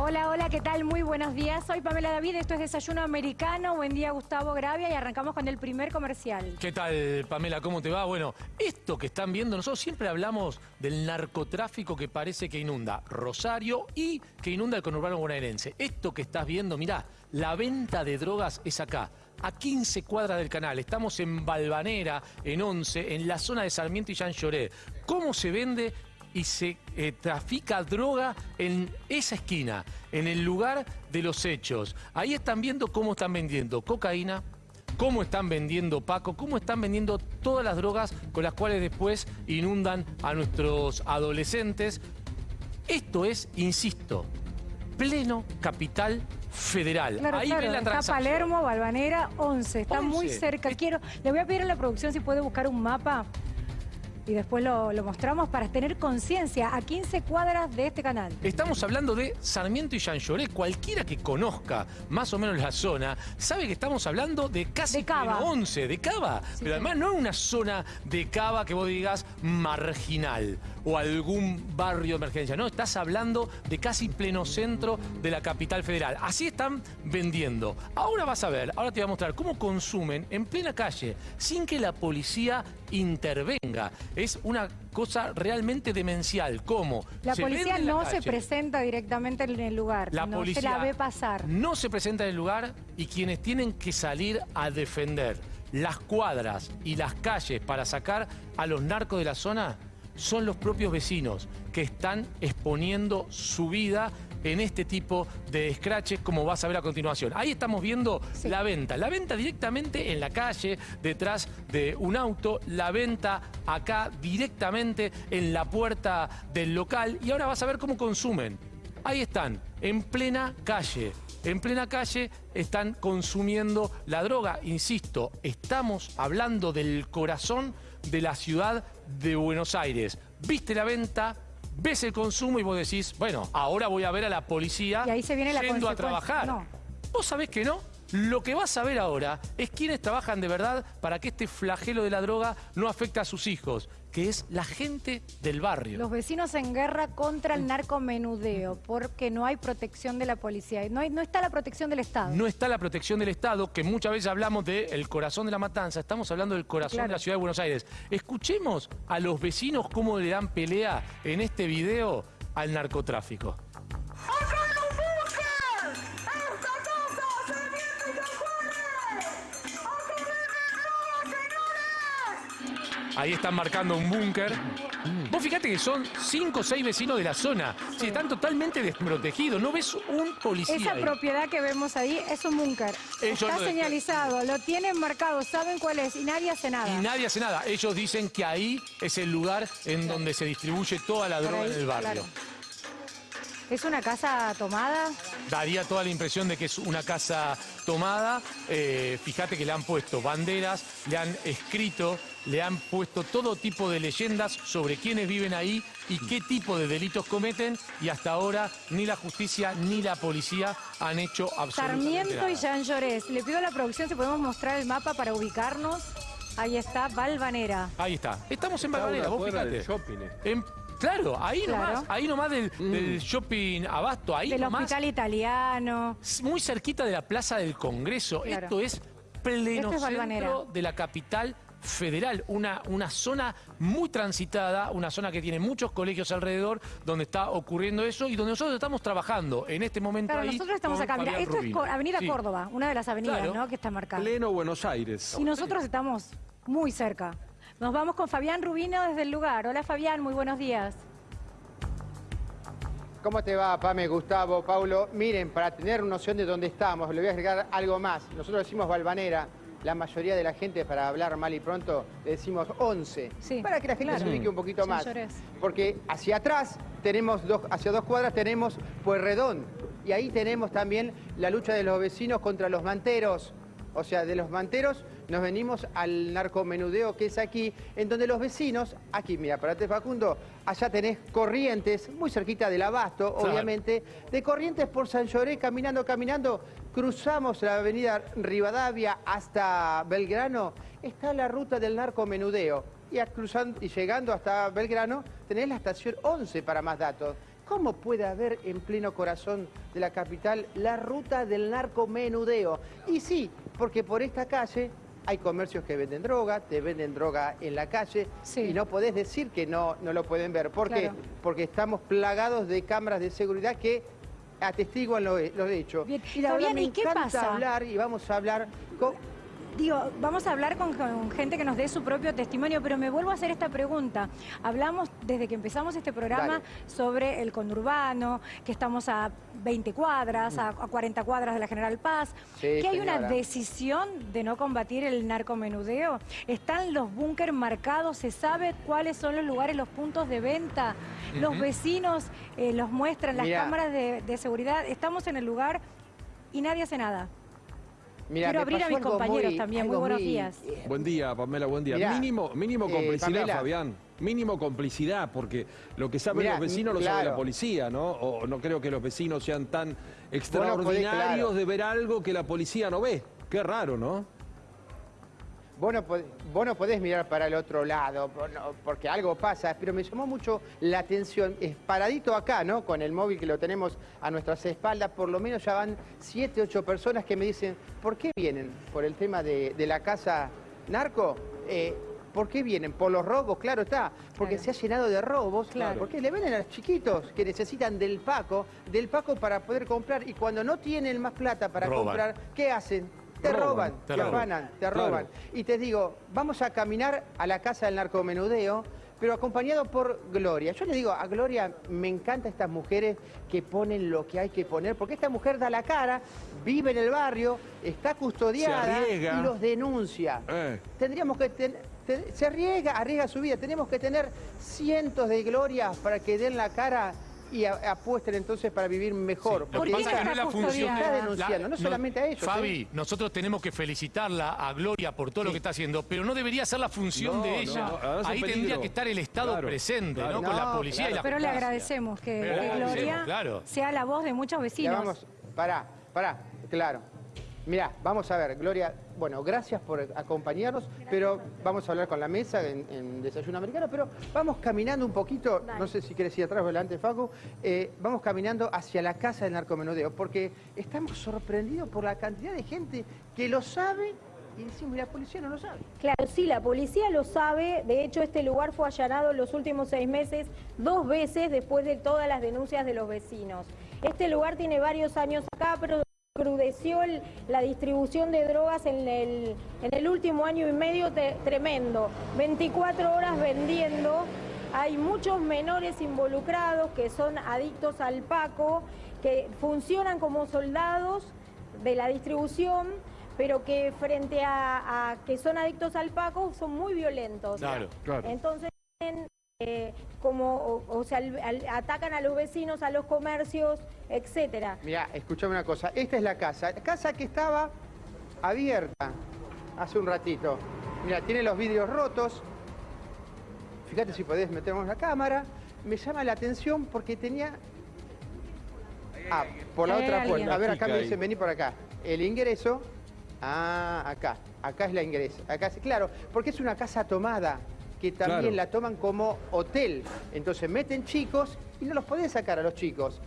Hola, hola, ¿qué tal? Muy buenos días. Soy Pamela David, esto es Desayuno Americano. Buen día, Gustavo Gravia, y arrancamos con el primer comercial. ¿Qué tal, Pamela? ¿Cómo te va? Bueno, esto que están viendo, nosotros siempre hablamos del narcotráfico que parece que inunda Rosario y que inunda el conurbano bonaerense. Esto que estás viendo, mirá, la venta de drogas es acá, a 15 cuadras del canal. Estamos en Balvanera, en 11, en la zona de Sarmiento y Jean Lloré. ¿Cómo se vende y se eh, trafica droga en esa esquina, en el lugar de los hechos. Ahí están viendo cómo están vendiendo cocaína, cómo están vendiendo Paco, cómo están vendiendo todas las drogas con las cuales después inundan a nuestros adolescentes. Esto es, insisto, pleno capital federal. Claro, Ahí claro, ven la está transacción. Palermo, Balvanera, 11. Está 11. muy cerca. Quiero, le voy a pedir a la producción si puede buscar un mapa y después lo, lo mostramos para tener conciencia a 15 cuadras de este canal. Estamos hablando de Sarmiento y Jean Lloré. Cualquiera que conozca más o menos la zona sabe que estamos hablando de casi De Cava. pleno 11, de Cava. Sí, Pero además no es una zona de Cava que vos digas marginal o algún barrio de emergencia. No, estás hablando de casi pleno centro de la capital federal. Así están vendiendo. Ahora vas a ver, ahora te voy a mostrar cómo consumen en plena calle sin que la policía intervenga. Es una cosa realmente demencial. ¿Cómo? La Se policía la no se presenta directamente en el lugar, La no policía se la ve pasar. no se presenta en el lugar y quienes tienen que salir a defender las cuadras y las calles para sacar a los narcos de la zona son los propios vecinos que están exponiendo su vida en este tipo de escraches como vas a ver a continuación. Ahí estamos viendo Sí. la venta, la venta directamente en la calle, detrás de un auto, la venta acá directamente en la puerta del local y ahora vas a ver cómo consumen. Ahí están, en plena calle. En plena calle están consumiendo la droga. Insisto, estamos hablando del corazón de la ciudad de Buenos Aires. ¿Viste la venta? ¿Ves el consumo y vos decís, bueno, ahora voy a ver a la policía Y ahí se viene la yendo a trabajar? No. ¿Vos sabés que no? Lo que vas a ver ahora es quiénes trabajan de verdad para que este flagelo de la droga no afecte a sus hijos, que es la gente del barrio. Los vecinos en guerra contra el narcomenudeo, porque no hay protección de la policía, no, hay- no está la protección del Estado. No está la protección del Estado, que muchas veces hablamos del corazón de la matanza, estamos hablando del corazón Claro. de la ciudad de Buenos Aires. Escuchemos a los vecinos cómo le dan pelea en este video al narcotráfico. Ahí están marcando un búnker. Vos fíjate que son cinco o seis vecinos de la zona. Sí, están totalmente desprotegidos. No ves un policía Esa ahí. propiedad que vemos ahí es un búnker. Está señalizado, lo tienen marcado, saben cuál es y nadie hace nada. Y nadie hace nada. Ellos dicen que ahí es el lugar en donde se distribuye toda la droga en el barrio. claro. ¿Es una casa tomada? Daría toda la impresión de que es una casa tomada. Eh, fíjate que le han puesto banderas, le han escrito, le han puesto todo tipo de leyendas sobre quiénes viven ahí y qué tipo de delitos cometen. Y hasta ahora ni la justicia ni la policía han hecho absolutamente Sarmiento y nada. Jean Llorés. Le pido a la producción si podemos mostrar el mapa para ubicarnos. Ahí está, Valvanera. Ahí está. Estamos en una vos fíjate. shopping, eh. En- claro, ahí Claro. nomás, ahí nomás del, del shopping Abasto, ahí Del nomás. hospital italiano. muy cerquita de la Plaza del Congreso. Claro. Esto es pleno Esto es Valvanera. centro de la capital federal, una, una zona muy transitada, una zona que tiene muchos colegios alrededor, donde está ocurriendo eso y donde nosotros estamos trabajando en este momento Claro, ahí nosotros estamos con acá. Mira, Fabián esto es Rubino. Co- Avenida Sí. Córdoba, una de las avenidas, Claro. ¿no? Que está marcada. Pleno Buenos Aires. Y nosotros estamos muy cerca. Nos vamos con Fabián Rubino desde el lugar. Hola Fabián, muy buenos días. ¿Cómo te va, Pame, Gustavo, Paulo? Miren, para tener noción de dónde estamos, le voy a agregar algo más. Nosotros decimos Balvanera, la mayoría de la gente, para hablar mal y pronto, le decimos 11. Sí, para que la gente claro. se ubique un poquito más. Porque hacia atrás tenemos dos, hacia dos cuadras tenemos Pueyrredón. Y ahí tenemos también la lucha de los vecinos contra los manteros. O sea, de los manteros nos venimos al narcomenudeo que es aquí, en donde los vecinos, aquí mira, parate Facundo, allá tenés Corrientes, muy cerquita del Abasto, Claro. obviamente, de Corrientes por San Lloré, caminando, caminando, cruzamos la avenida Rivadavia hasta Belgrano, está la ruta del narcomenudeo. Y, cruzando, y llegando hasta Belgrano tenés la estación 11 para más datos. ¿Cómo puede haber en pleno corazón de la capital la ruta del narcomenudeo? Y sí, porque por esta calle hay comercios que venden droga, te venden droga en la calle Sí. y no podés decir que no, no lo pueden ver. ¿Por qué? Porque estamos plagados de cámaras de seguridad que atestiguan lo- los hechos. Bien. Y la verdad Fabián, me ¿y qué encanta pasa? hablar y vamos a hablar con... Digo, vamos a hablar con, con gente que nos dé su propio testimonio, pero me vuelvo a hacer esta pregunta. Hablamos desde que empezamos este programa Dale. sobre el conurbano, que estamos a 20 cuadras, a, a 40 cuadras de la General Paz, Sí, que hay una decisión de no combatir el narcomenudeo. Están los búnker marcados, se sabe cuáles son los lugares, los puntos de venta. Los vecinos eh, los muestran, las Mirá. cámaras de, de seguridad. Estamos en el lugar y nadie hace nada. Mira, Quiero abrir a mis compañeros muy- también. Muy buenos días. eh, Buen día, Pamela, buen día. Mirá, mínimo mínimo eh, complicidad, Pamela. Fabián. Mínimo complicidad, porque lo que saben Mirá, los vecinos lo sabe la policía, ¿no? O no creo que los vecinos sean tan extraordinarios claro. de ver algo que la policía no ve. Qué raro, ¿no? Vos no, pod- vos no podés mirar para el otro lado, porque algo pasa, pero me llamó mucho la atención, es paradito acá, ¿no? Con el móvil que lo tenemos a nuestras espaldas, por lo menos ya van siete, ocho personas que me dicen, ¿por qué vienen? ¿Por el tema de, de la casa narco? Eh, ¿Por qué vienen? ¿Por los robos? Claro está, porque Claro. se ha llenado de robos, Claro. porque le venden a los chiquitos que necesitan del Paco, del Paco para poder comprar, y cuando no tienen más plata para Roban. comprar, ¿qué hacen? Te Roban, te roban. afanan, te Claro. roban. Y te digo, vamos a caminar a la casa del narcomenudeo, pero acompañado por Gloria. Yo le digo a Gloria, me encantan estas mujeres que ponen lo que hay que poner, porque esta mujer da la cara, vive en el barrio, está custodiada y los denuncia. Eh. Tendríamos que ten- te- se arriesga, arriesga su vida. Tenemos que tener cientos de glorias para que den la cara y a- apuesten entonces para vivir mejor. Lo ¿Por que qué pasa es que no es la función? Está denunciando, no solamente a ellos, Fabi, ¿eh? nosotros tenemos que felicitarla a Gloria por todo lo que está haciendo, pero no debería ser la función No, de ella. no, Ahí tendría que estar el Estado Claro, presente, claro. ¿no? Con la policía y la Pero le agradecemos que, Gloria claro. sea la voz de muchos Ya vecinos. vamos, pará, pará, claro. Mirá, vamos a ver, Gloria, bueno, gracias por acompañarnos, pero vamos a hablar con la mesa en, en Desayuno Americano, pero vamos caminando un poquito, no sé si quieres ir atrás o adelante, Facu, eh, vamos caminando hacia la casa del narcomenudeo, porque estamos sorprendidos por la cantidad de gente que lo sabe y decimos, "Y la policía no lo sabe. Claro, sí, la policía lo sabe. De hecho, este lugar fue allanado en los últimos seis meses dos veces después de todas las denuncias de los vecinos. Este lugar tiene varios años acá, pero crudeció el- la distribución de drogas en el, en el último año y medio te- tremendo. 24 horas vendiendo. Hay muchos menores involucrados que son adictos al Paco, que funcionan como soldados de la distribución, pero que frente a, a que son adictos al Paco son muy violentos. Claro, claro. Entonces, eh, como, o, o sea, al- al- atacan a los vecinos, a los comercios, etcétera. Mirá, escuchame una cosa, esta es la casa, la casa que estaba abierta hace un ratito. Mira, tiene los vidrios rotos. Fíjate si podés meternos la cámara. Me llama la atención porque tenía... Ah, por la Ahí otra alguien. puerta. A ver, acá me dicen, vení por acá. El ingreso... Ah, acá. Acá es la ingreso. Acá es- claro, porque es una casa tomada que también Claro. la toman como hotel. Entonces meten chicos y no los podés sacar a los chicos.